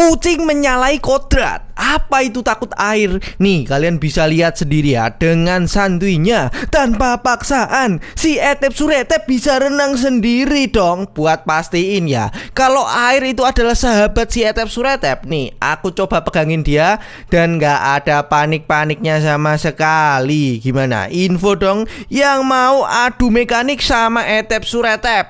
Kucing menyalai kodrat. Apa itu takut air? Nih, kalian bisa lihat sendiri ya dengan santuinya tanpa paksaan. Si Etep Suretep bisa renang sendiri dong. Buat pastiin ya, kalau air itu adalah sahabat si Etep Suretep. Nih, aku coba pegangin dia dan gak ada panik-paniknya sama sekali. Gimana? Info dong yang mau adu mekanik sama Etep Suretep.